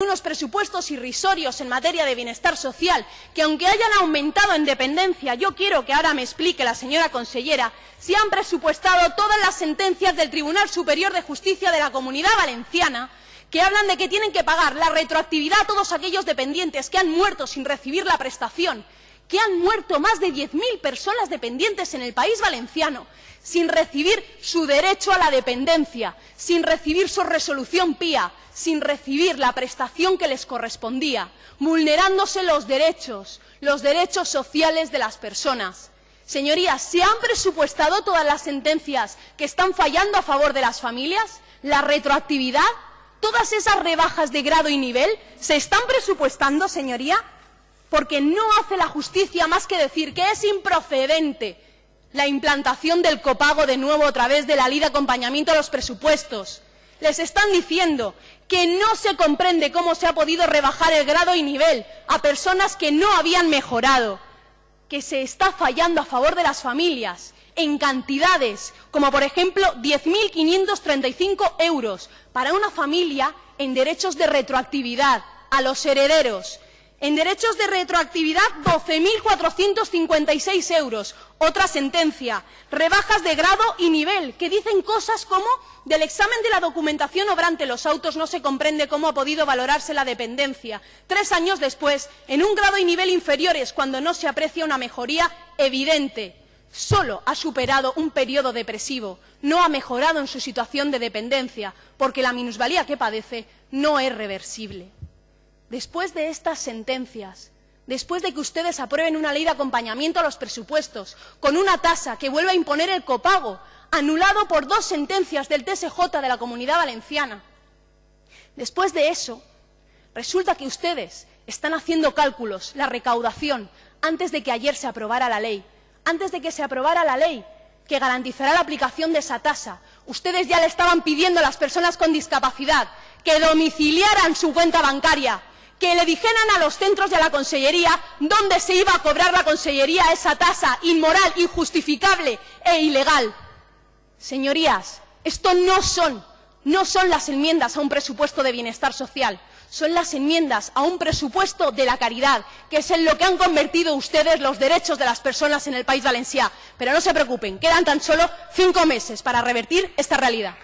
unos presupuestos irrisorios en materia de bienestar social, que aunque hayan aumentado en dependencia, yo quiero que ahora me explique la señora consellera, si han presupuestado todas las sentencias del Tribunal Superior de Justicia de la Comunidad Valenciana, que hablan de que tienen que pagar la retroactividad a todos aquellos dependientes que han muerto sin recibir la prestación, que han muerto más de 10.000 personas dependientes en el país valenciano, sin recibir su derecho a la dependencia, sin recibir su resolución pía, sin recibir la prestación que les correspondía, vulnerándose los derechos, los derechos sociales de las personas. Señorías, ¿se han presupuestado todas las sentencias que están fallando a favor de las familias? ¿La retroactividad? ¿Todas esas rebajas de grado y nivel se están presupuestando, señoría? Porque no hace la justicia más que decir que es improcedente la implantación del copago de nuevo a través de la ley de acompañamiento a los presupuestos. Les están diciendo que no se comprende cómo se ha podido rebajar el grado y nivel a personas que no habían mejorado, que se está fallando a favor de las familias en cantidades como, por ejemplo, 10.535 euros para una familia en derechos de retroactividad a los herederos, en derechos de retroactividad, 12.456 euros. Otra sentencia. Rebajas de grado y nivel, que dicen cosas como del examen de la documentación obrante los autos no se comprende cómo ha podido valorarse la dependencia. Tres años después, en un grado y nivel inferiores, cuando no se aprecia una mejoría evidente. Solo ha superado un periodo depresivo, no ha mejorado en su situación de dependencia, porque la minusvalía que padece no es reversible después de estas sentencias, después de que ustedes aprueben una ley de acompañamiento a los presupuestos, con una tasa que vuelva a imponer el copago, anulado por dos sentencias del TSJ de la Comunidad Valenciana, después de eso, resulta que ustedes están haciendo cálculos, la recaudación, antes de que ayer se aprobara la ley, antes de que se aprobara la ley que garantizará la aplicación de esa tasa. Ustedes ya le estaban pidiendo a las personas con discapacidad que domiciliaran su cuenta bancaria, que le dijeran a los centros y a la Consellería dónde se iba a cobrar la Consellería esa tasa inmoral, injustificable e ilegal. Señorías, esto no son, no son las enmiendas a un presupuesto de bienestar social, son las enmiendas a un presupuesto de la caridad, que es en lo que han convertido ustedes los derechos de las personas en el País Valenciano. Pero no se preocupen, quedan tan solo cinco meses para revertir esta realidad.